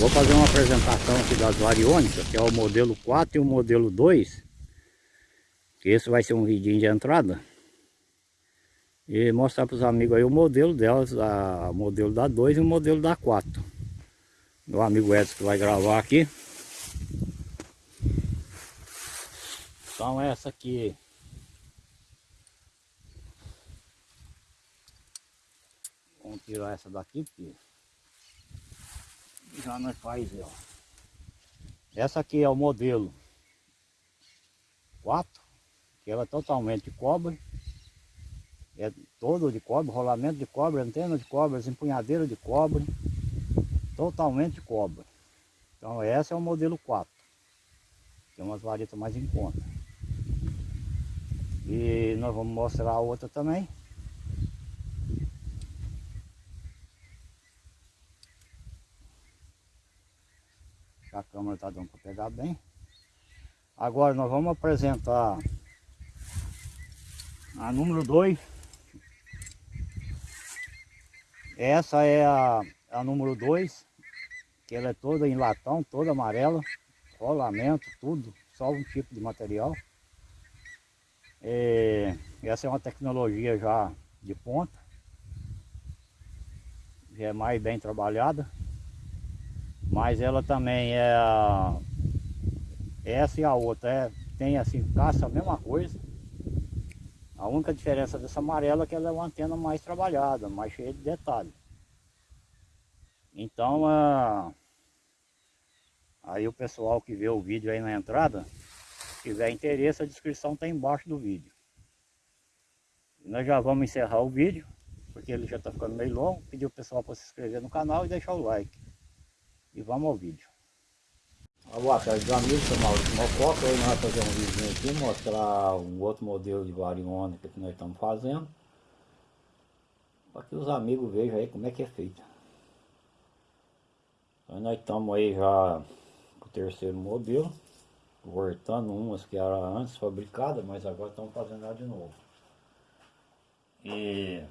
Vou fazer uma apresentação aqui das variônicas, que é o modelo 4 e o modelo 2. Que esse vai ser um vidinho de entrada. E mostrar para os amigos aí o modelo delas, o modelo da 2 e o modelo da 4. Meu amigo Edson que vai gravar aqui. Então essa aqui Vamos tirar essa daqui porque já nós faz, ó. Essa aqui é o modelo 4, que ela é totalmente cobre. É todo de cobre, rolamento de cobre, antena de cobre, empunhadeira de cobre. Totalmente cobre. Então essa é o modelo 4. Tem umas varetas mais em conta. E nós vamos mostrar a outra também. A câmera está dando para pegar bem. Agora nós vamos apresentar a número 2. Essa é a, a número 2, que ela é toda em latão, toda amarela, rolamento, tudo, só um tipo de material. E essa é uma tecnologia já de ponta, já é mais bem trabalhada. Mas ela também é. Essa e a outra é, tem assim, caça a mesma coisa. A única diferença dessa amarela é que ela é uma antena mais trabalhada, mais cheia de detalhes. Então, a... aí o pessoal que vê o vídeo aí na entrada, tiver interesse, a descrição está embaixo do vídeo. E nós já vamos encerrar o vídeo, porque ele já está ficando meio longo. Pedir o pessoal para se inscrever no canal e deixar o like. E vamos ao vídeo. Boa tarde amigos, sou Maurício Mococa. Hoje nós vamos fazer um vídeo aqui, mostrar um outro modelo de variônica que nós estamos fazendo. Para que os amigos vejam aí como é que é feito. Então nós estamos aí já com o terceiro modelo. Voltando umas que eram antes fabricadas, mas agora estamos fazendo ela de novo. E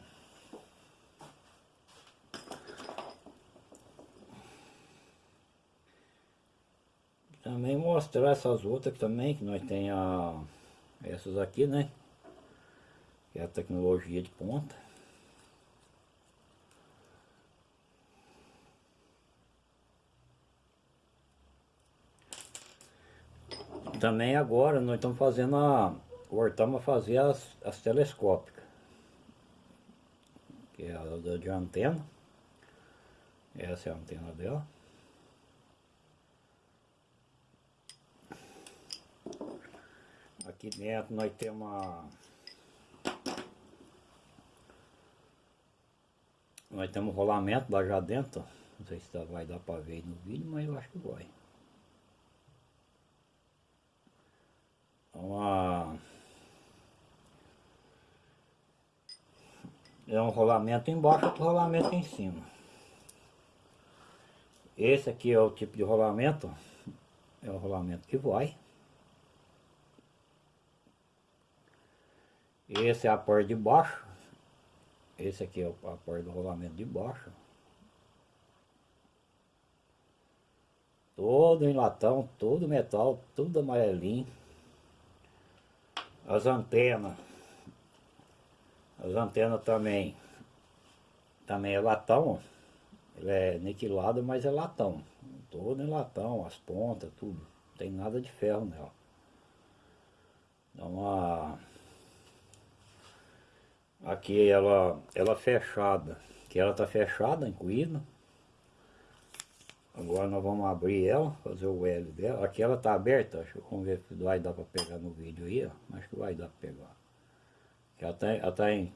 Também mostrar essas outras também, que nós tem a, essas aqui, né? Que é a tecnologia de ponta. Também agora nós estamos fazendo a... Voltamos a fazer as, as telescópicas. Que é a de antena. Essa é a antena dela. Aqui dentro nós temos uma... Nós temos um rolamento lá já dentro. Não sei se vai dar para ver no vídeo, mas eu acho que vai. Uma... É um rolamento embaixo, outro rolamento em cima. Esse aqui é o tipo de rolamento. É o rolamento que vai. Esse é a porta de baixo. Esse aqui é a porta do rolamento de baixo. Todo em latão, todo metal, tudo amarelinho. As antenas. As antenas também. Também é latão. Ele é niquilado, mas é latão. Todo em latão, as pontas, tudo. Não tem nada de ferro nela. Então a Aqui ela, ela fechada, que ela tá fechada, incluída. Agora nós vamos abrir ela, fazer o L dela. Aqui ela tá aberta, acho, vamos ver se vai dar para pegar no vídeo aí, ó. Acho que vai dar para pegar. Ela tá, ela tá em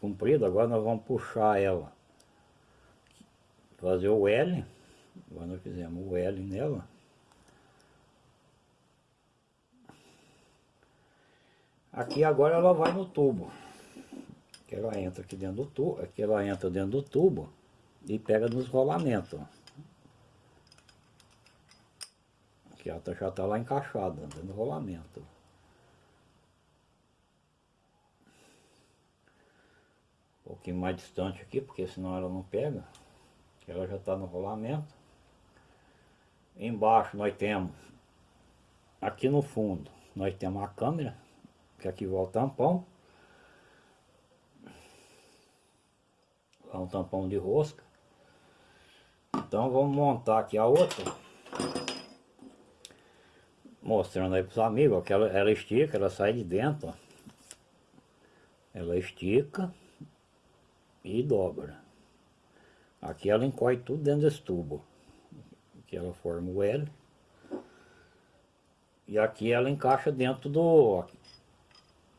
comprida, agora nós vamos puxar ela. Fazer o L. Agora nós fizemos o L nela. Aqui agora ela vai no tubo que ela entra aqui dentro do tubo, aqui ela entra dentro do tubo e pega nos rolamentos. Aqui ela tá, já está lá encaixada, dentro do rolamento. Um pouquinho mais distante aqui, porque senão ela não pega. Que ela já está no rolamento. Embaixo nós temos, aqui no fundo, nós temos a câmera, que aqui vai o tampão. É um tampão de rosca. Então vamos montar aqui a outra. Mostrando aí para os amigos, ó, que ela, ela estica, ela sai de dentro, ó. Ela estica e dobra. Aqui ela encolhe tudo dentro desse tubo. Aqui ela forma o L. E aqui ela encaixa dentro do...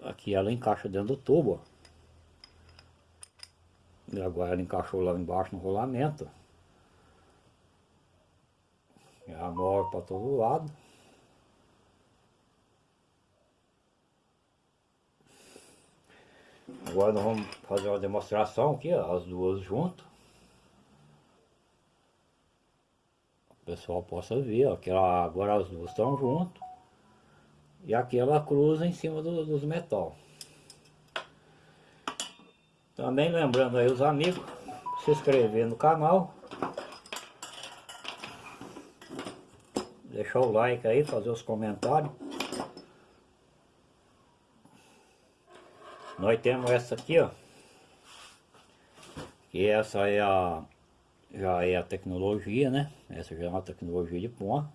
Aqui ela encaixa dentro do tubo. E agora ela encaixou lá embaixo no rolamento. Ela move para todo lado. Agora nós vamos fazer uma demonstração aqui, as duas juntas. O pessoal possa ver, ó, que ela, agora as duas estão juntas. E aqui ela cruza em cima do, dos metal. Também lembrando aí os amigos, se inscrever no canal. Deixar o like aí, fazer os comentários. Nós temos essa aqui, ó. Que essa é a... Já é a tecnologia, né? Essa já é uma tecnologia de ponta.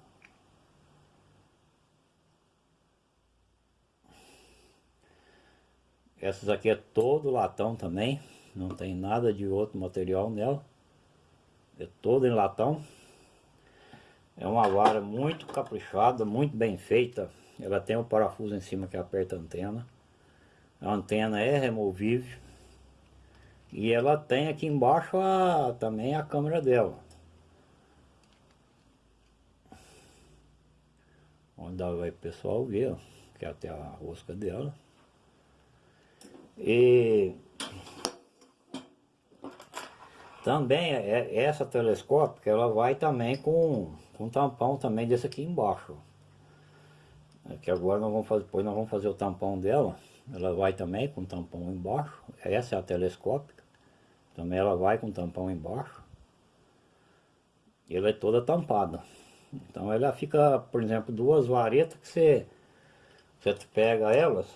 Essas aqui é todo latão também. Não tem nada de outro material nela. É todo em latão. É uma vara muito caprichada, muito bem feita. Ela tem um parafuso em cima que aperta a antena. A antena é removível. E ela tem aqui embaixo a, também a câmera dela. Onde vai o pessoal ver, que é até a rosca dela. E também é, essa telescópica ela vai também com, com tampão também desse aqui embaixo. É que agora nós vamos fazer, depois nós vamos fazer o tampão dela. Ela vai também com tampão embaixo. Essa é a telescópica. Também ela vai com tampão embaixo. Ela é toda tampada. Então ela fica, por exemplo, duas varetas que você, você pega elas.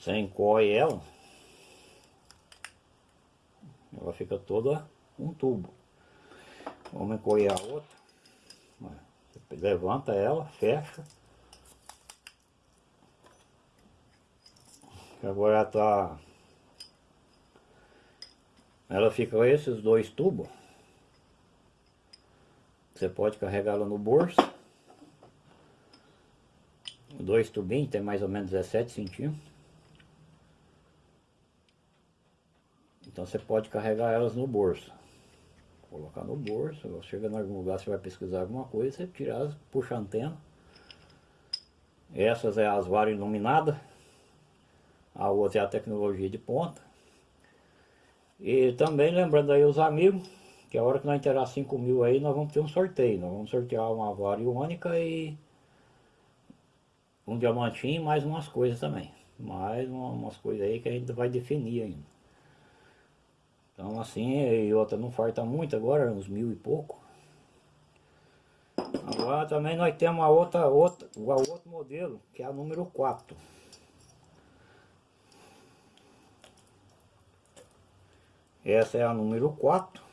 Você encolhe ela. Ela fica toda um tubo. Vamos encolher a outra. Você levanta ela, fecha. Agora tá... Ela fica esses dois tubos. Você pode carregá-la no bolso. Dois tubinhos, tem mais ou menos 17 centímetros. Então você pode carregar elas no bolso. Colocar no bolso, chega em algum lugar, você vai pesquisar alguma coisa, você tira elas, puxa a antena. Essas é as varas iluminadas. A outra é a tecnologia de ponta. E também lembrando aí os amigos, que a hora que nós inteirar 5 mil aí, nós vamos ter um sorteio. Nós vamos sortear uma vara iônica e um diamantinho e mais umas coisas também. Mais umas coisas aí que a gente vai definir ainda. Então assim, e outra não falta muito agora, uns mil e pouco. Agora também nós temos a outra, outra, o outro modelo, que é a número 4. Essa é a número 4.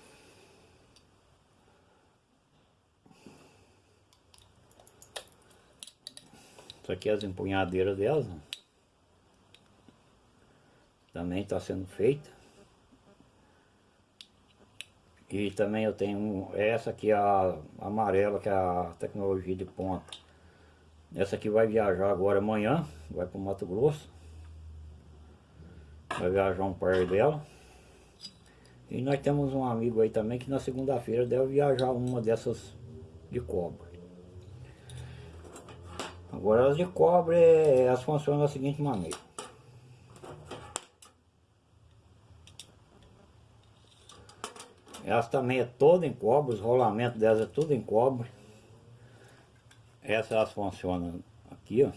Isso aqui é as empunhadeiras delas. Né? Também está sendo feita. E também eu tenho essa aqui, a amarela, que é a tecnologia de ponta. Essa aqui vai viajar agora amanhã, vai para o Mato Grosso. Vai viajar um par dela. E nós temos um amigo aí também que na segunda-feira deve viajar uma dessas de cobre. Agora as de cobre, elas funcionam da seguinte maneira. Elas também é toda em cobre, os rolamentos delas é tudo em cobre. Essas elas funcionam aqui, ó.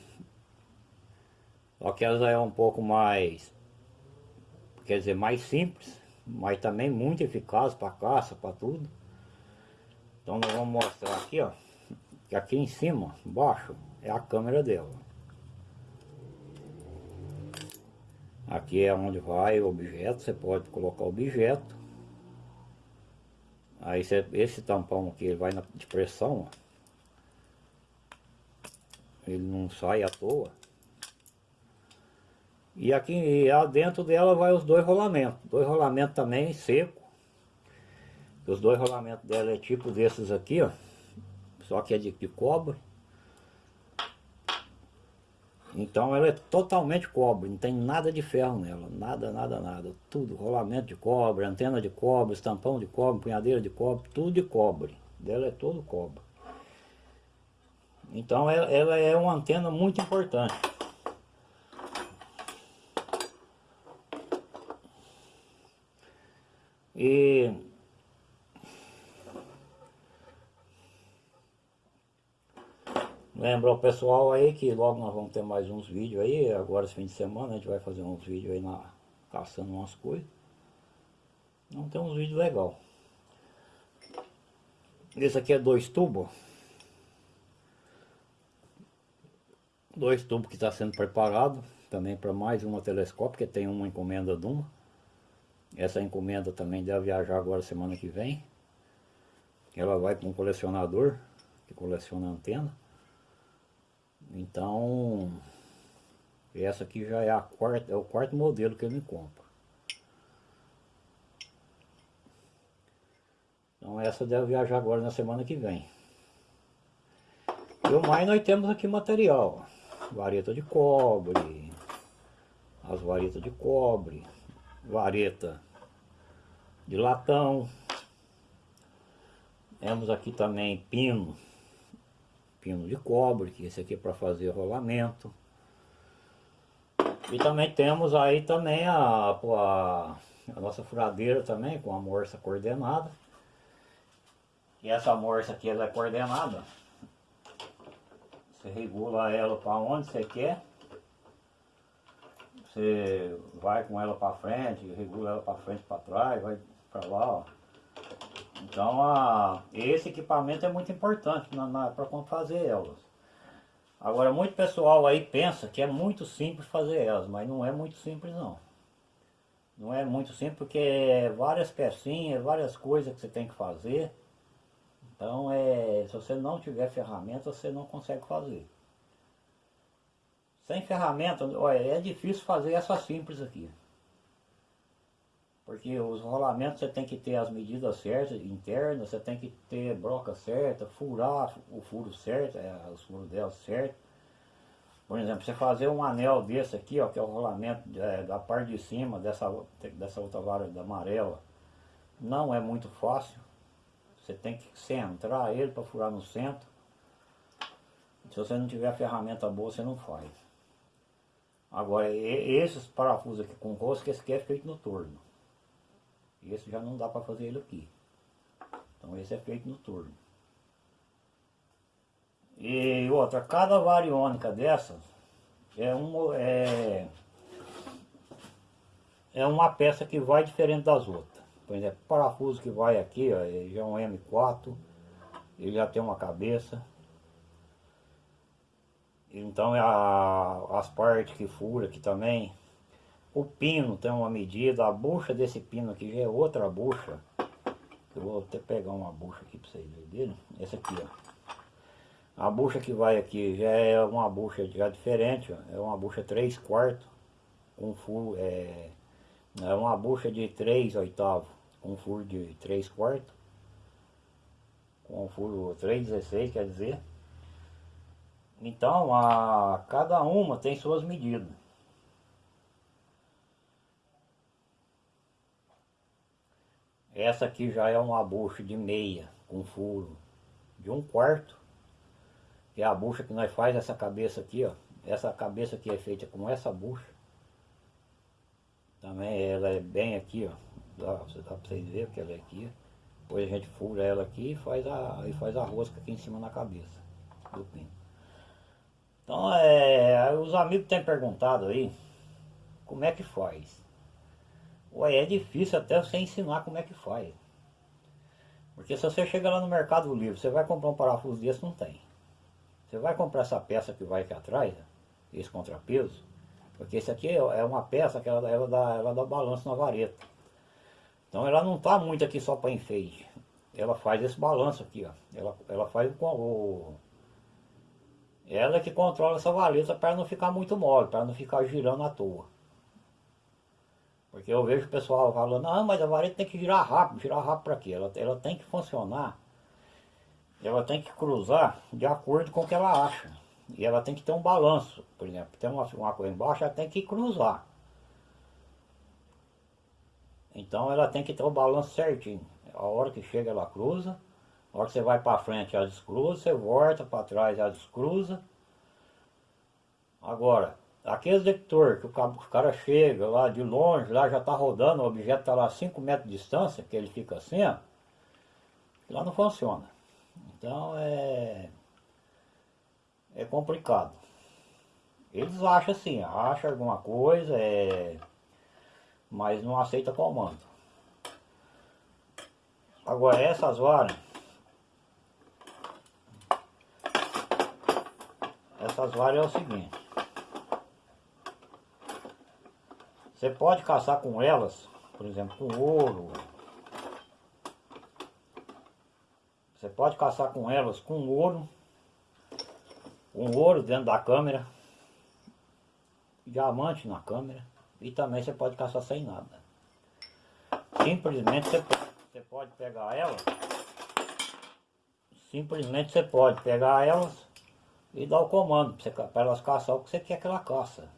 Só que elas é um pouco mais, quer dizer, mais simples, mas também muito eficaz para caça, para tudo. Então nós vamos mostrar aqui, ó. Que aqui em cima, embaixo, é a câmera dela. Aqui é onde vai o objeto, você pode colocar o objeto. Aí esse tampão aqui ele vai na, de pressão, ó. Ele não sai à toa. E aqui dentro dela vai os dois rolamentos. Dois rolamentos também seco. Os dois rolamentos dela é tipo desses aqui, ó. Só que é de, de cobre. Então ela é totalmente cobre, não tem nada de ferro nela, nada, nada, nada. Tudo, rolamento de cobre, antena de cobre, estampão de cobre, punhadeira de cobre, tudo de cobre. Dela é todo cobre. Então ela, ela é uma antena muito importante. E Lembra o pessoal aí que logo nós vamos ter mais uns vídeos aí, agora esse fim de semana a gente vai fazer uns vídeos aí na, caçando umas coisas. Não tem uns vídeos legal. Esse aqui é dois tubos. Dois tubos que está sendo preparado também para mais uma telescópio, que tem uma encomenda de uma. Essa encomenda também deve viajar agora semana que vem. Ela vai para um colecionador que coleciona antena. Então, essa aqui já é, a quarta, é o quarto modelo que eu me compro. Então essa deve viajar agora na semana que vem. E o mais nós temos aqui material. Vareta de cobre. As varetas de cobre. Vareta de latão. Temos aqui também pino pino de cobre, que esse aqui é para fazer rolamento. E também temos aí também a, a, a nossa furadeira também, com a morsa coordenada. E essa morsa aqui ela é coordenada. Você regula ela para onde você quer. Você vai com ela para frente, regula ela para frente, para trás, vai para lá, ó. Então a, esse equipamento é muito importante para fazer elas. Agora muito pessoal aí pensa que é muito simples fazer elas, mas não é muito simples não. Não é muito simples porque é várias pecinhas, várias coisas que você tem que fazer. Então é, se você não tiver ferramenta você não consegue fazer. Sem ferramenta, olha, é difícil fazer essa simples aqui. Porque os rolamentos você tem que ter as medidas certas, internas, você tem que ter broca certa, furar o furo certo, é, os furos dela certo. Por exemplo, você fazer um anel desse aqui, ó, que é o rolamento é, da parte de cima dessa, dessa outra vara da amarela, não é muito fácil. Você tem que centrar ele para furar no centro. Se você não tiver ferramenta boa, você não faz. Agora, esses parafusos aqui com rosca, esse aqui é feito no torno. Esse já não dá para fazer ele aqui. Então esse é feito no turno. E outra, cada variônica dessas é, um, é, é uma peça que vai diferente das outras. Por exemplo, o parafuso que vai aqui, ó, já é um M4, ele já tem uma cabeça. Então é a, as partes que fura aqui também o pino tem uma medida, a bucha desse pino aqui já é outra bucha. Eu vou até pegar uma bucha aqui para vocês verem. Essa aqui, ó. A bucha que vai aqui já é uma bucha já diferente, ó. É uma bucha 3 quartos. Com furo, é, é uma bucha de 3 oitavos. Com furo de 3 quartos. Com furo 3,16 quer dizer. Então, a, cada uma tem suas medidas. Essa aqui já é uma bucha de meia, com furo de um quarto. Que é a bucha que nós faz essa cabeça aqui, ó. Essa cabeça aqui é feita com essa bucha. Também ela é bem aqui, ó. Dá, dá pra vocês verem que ela é aqui. Depois a gente fura ela aqui e faz a, e faz a rosca aqui em cima na cabeça do pino. Então, é, os amigos têm perguntado aí, como é que faz? Ué, é difícil até você ensinar como é que faz. Porque se você chega lá no Mercado Livre, você vai comprar um parafuso desse, não tem. Você vai comprar essa peça que vai aqui atrás, esse contrapeso, porque esse aqui é uma peça que ela, ela, dá, ela dá balanço na vareta. Então ela não está muito aqui só para enfeite. Ela faz esse balanço aqui, ó. Ela, ela faz com o... Ela é que controla essa vareta para não ficar muito mole, para não ficar girando à toa. Porque eu vejo o pessoal falando, não, mas a vareta tem que girar rápido, girar rápido para quê? Ela, ela tem que funcionar, ela tem que cruzar de acordo com o que ela acha. E ela tem que ter um balanço, por exemplo, tem uma, uma coisa embaixo, ela tem que cruzar. Então ela tem que ter o balanço certinho. A hora que chega ela cruza, a hora que você vai para frente ela descruza, você volta para trás ela descruza. Agora, aquele detector que o cara chega lá de longe, lá já está rodando, o objeto está lá a 5 metros de distância, que ele fica assim, ó, lá não funciona. Então é, é complicado. Eles acham assim, acham alguma coisa, é, mas não aceita comando. Agora essas varas, essas varas é o seguinte, Você pode caçar com elas, por exemplo, com ouro. Você pode caçar com elas com ouro. Com ouro dentro da câmera. Diamante na câmera. E também você pode caçar sem nada. Simplesmente você, pode pegar elas. Simplesmente você pode pegar elas e dar o comando para elas caçar o que você quer que ela caça.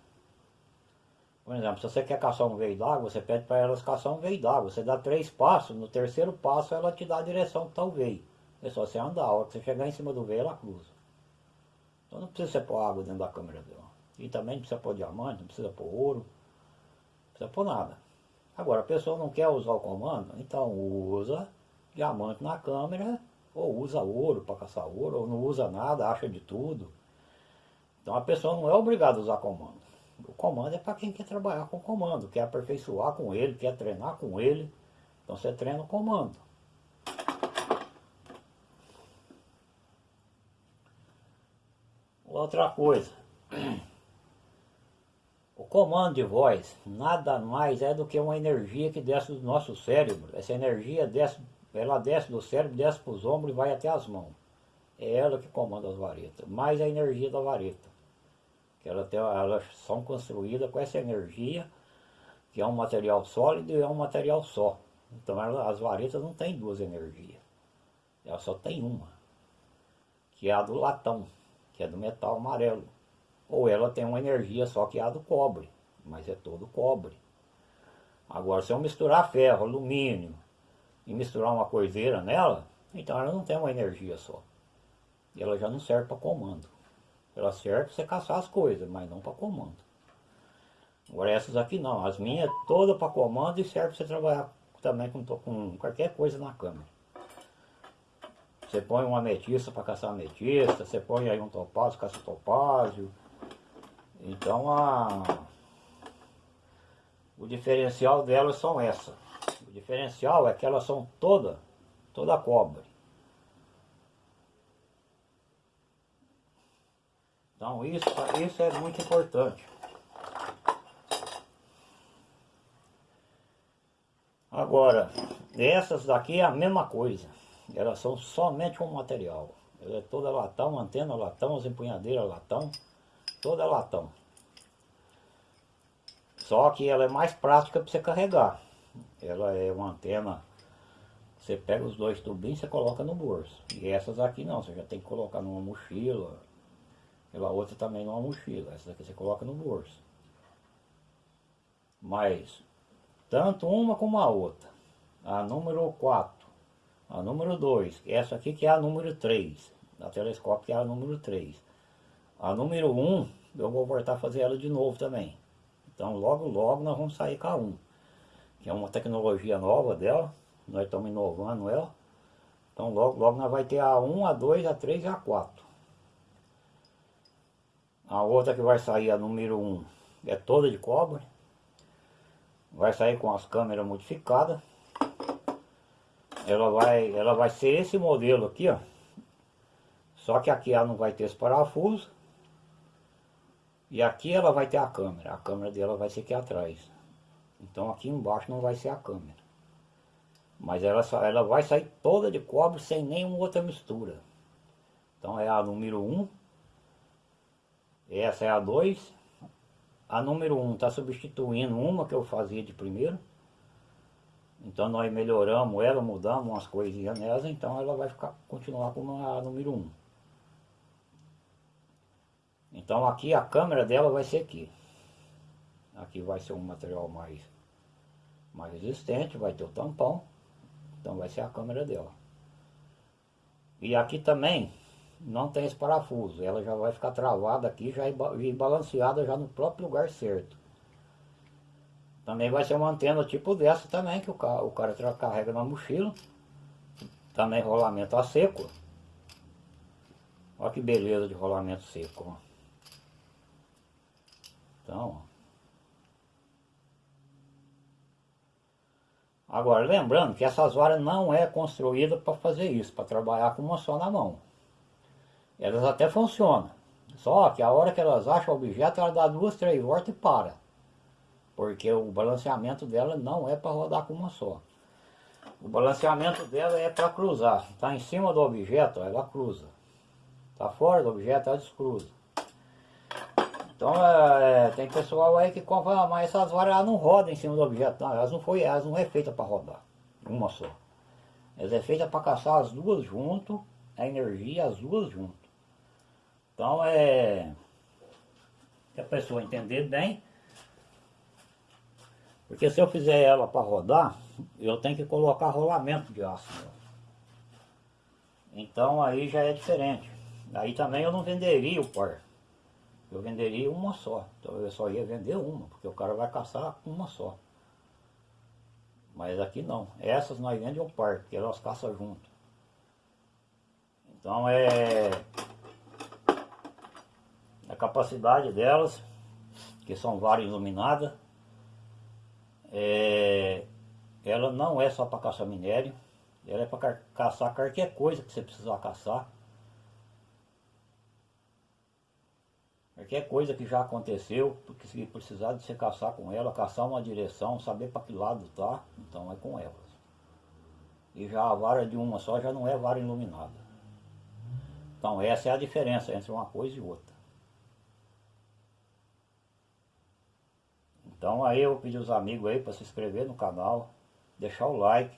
Por exemplo, se você quer caçar um veio d'água, você pede para elas caçar um veio d'água. Você dá três passos, no terceiro passo ela te dá a direção que está o veio. É só você andar, a hora que você chegar em cima do veio, ela cruza. Então não precisa você pôr água dentro da câmera dela. E também não precisa pôr diamante, não precisa pôr ouro, não precisa pôr nada. Agora, a pessoa não quer usar o comando, então usa diamante na câmera, ou usa ouro para caçar ouro, ou não usa nada, acha de tudo. Então a pessoa não é obrigada a usar comando. O comando é para quem quer trabalhar com comando, quer aperfeiçoar com ele, quer treinar com ele. Então você treina o comando. Outra coisa. O comando de voz nada mais é do que uma energia que desce do nosso cérebro. Essa energia desce, ela desce do cérebro, desce para os ombros e vai até as mãos. É ela que comanda as varetas, mais a energia da vareta que ela tem, elas são construídas com essa energia, que é um material sólido e é um material só. Então as varetas não têm duas energias, ela só tem uma, que é a do latão, que é do metal amarelo. Ou ela tem uma energia só que é a do cobre, mas é todo cobre. Agora se eu misturar ferro, alumínio e misturar uma coiseira nela, então ela não tem uma energia só. E ela já não serve para comando. Ela serve para você caçar as coisas, mas não para comando. Agora essas aqui não, as minhas todas para comando e serve para você trabalhar também com, com qualquer coisa na câmera. Você põe uma ametista para caçar ametista, você põe aí um topázio, caça topázio. Então a... o diferencial delas são essa. O diferencial é que elas são toda, toda cobre. Então isso, isso é muito importante. Agora, essas daqui é a mesma coisa. Elas são somente um material. Ela é toda latão, antena latão, as empunhadeiras latão, toda latão. Só que ela é mais prática para você carregar. Ela é uma antena, você pega os dois tubinhos e coloca no bolso. E essas aqui não, você já tem que colocar numa mochila, pela outra também numa mochila. Essa daqui você coloca no bolso. Mas, tanto uma como a outra. A número 4. A número 2. Essa aqui que é a número 3. A telescópio que é a número 3. A número 1, eu vou voltar a fazer ela de novo também. Então logo logo nós vamos sair com a 1. Que é uma tecnologia nova dela. Nós estamos inovando ela. Então logo logo nós vai ter a 1, a 2, a 3 e a 4. A outra que vai sair, a número 1, é toda de cobre. Vai sair com as câmeras modificadas. ela vai, ela vai ser esse modelo aqui, ó. Só que aqui ela não vai ter esse parafuso. E aqui ela vai ter a câmera. A câmera dela vai ser aqui atrás. Então aqui embaixo não vai ser a câmera. Mas ela, ela vai sair toda de cobre sem nenhuma outra mistura. Então é a número 1. Essa é a 2. A número 1 está substituindo uma que eu fazia de primeiro. Então nós melhoramos ela, mudamos umas coisinhas nela, então ela vai ficar, continuar como a número 1. Então aqui a câmera dela vai ser aqui. Aqui vai ser um material mais, mais resistente, vai ter o tampão. Então vai ser a câmera dela. E aqui também não tem esse parafuso. Ela já vai ficar travada aqui já e balanceada já no próprio lugar certo. Também vai ser uma antena tipo dessa também, que o cara, o cara carrega na mochila. Também rolamento a seco. Olha que beleza de rolamento seco. Então, Agora, lembrando que essas varas não é construída para fazer isso, para trabalhar com uma só na mão. Elas até funcionam. Só que a hora que elas acham o objeto, ela dá duas, três voltas e para. Porque o balanceamento dela não é para rodar com uma só. O balanceamento dela é para cruzar. Está em cima do objeto, ela cruza. Está fora do objeto, ela descruza. Então é, tem pessoal aí que compra, mas essas varas não rodam em cima do objeto, não, elas não foi, elas não é feita para rodar, uma só. Elas é feita para caçar as duas junto, a energia as duas junto. Então é que a pessoa entender bem, porque se eu fizer ela para rodar, eu tenho que colocar rolamento de aço. Então aí já é diferente. Aí também eu não venderia o par eu venderia uma só. Então eu só ia vender uma, porque o cara vai caçar uma só. Mas aqui não. Essas nós vendemos um par, porque elas caçam junto. Então é a capacidade delas, que são várias iluminadas, é, ela não é só para caçar minério, ela é para caçar qualquer coisa que você precisar caçar. Qualquer coisa que já aconteceu, porque se precisar de você caçar com ela, caçar uma direção, saber para que lado tá, então é com elas. E já a vara de uma só já não é vara iluminada. Então essa é a diferença entre uma coisa e outra. Então aí eu pedi os amigos aí para se inscrever no canal, deixar o like,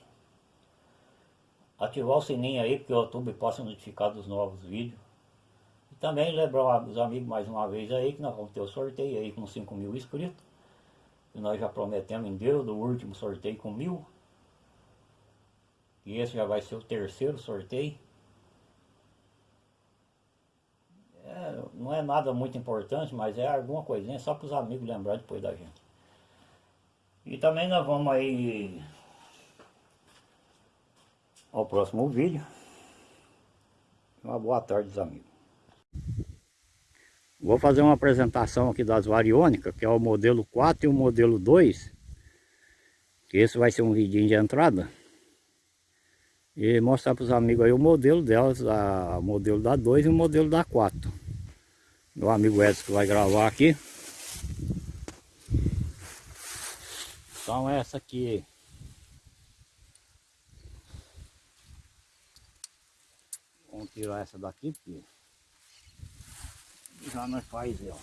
ativar o sininho aí, porque o YouTube possa notificar dos novos vídeos. Também lembrar os amigos mais uma vez aí que nós vamos ter o sorteio aí com 5 mil inscritos. E nós já prometemos em Deus do último sorteio com mil. E esse já vai ser o terceiro sorteio. É, não é nada muito importante, mas é alguma coisinha só para os amigos lembrar depois da gente. E também nós vamos aí ao próximo vídeo. Uma boa tarde, amigos. Vou fazer uma apresentação aqui das variônicas, que é o modelo 4 e o modelo 2. Que esse vai ser um vidinho de entrada. E mostrar para os amigos aí o modelo delas, a, o modelo da 2 e o modelo da 4. Meu amigo Edson que vai gravar aqui. Então essa aqui Vamos tirar essa daqui, porque já nós faz ela.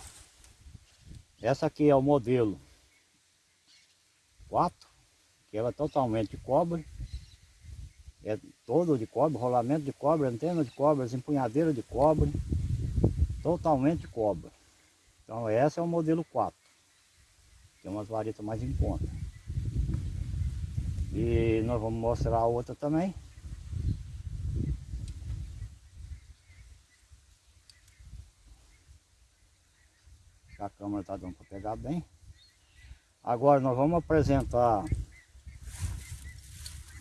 Essa aqui é o modelo 4, que ela é totalmente de cobre. É todo de cobre, rolamento de cobre, antena de cobre, empunhadeira de cobre. Totalmente de cobre. Então essa é o modelo 4. Tem umas varetas mais em conta. E nós vamos mostrar a outra também. a câmera está dando para pegar bem. Agora nós vamos apresentar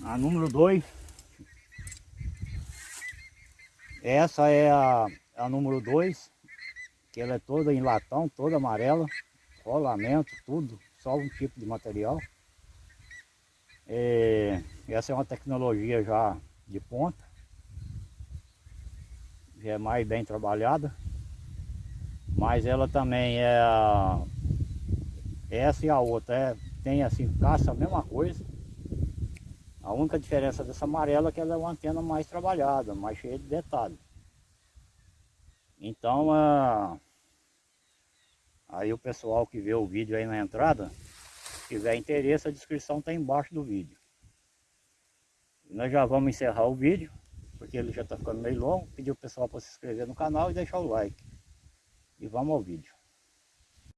a número 2. Essa é a, a número 2, que ela é toda em latão, toda amarela, rolamento, tudo, só um tipo de material. É, Essa é uma tecnologia já de ponta. Já é mais bem trabalhada. Mas ela também é... Essa e a outra é, tem assim, caça a mesma coisa. A única diferença dessa amarela é que ela é uma antena mais trabalhada, mais cheia de detalhes. Então, aí o pessoal que vê o vídeo aí na entrada, tiver interesse, a descrição está embaixo do vídeo. Nós já vamos encerrar o vídeo, porque ele já está ficando meio longo. Pedir o pessoal para se inscrever no canal e deixar o like. E vamos ao vídeo.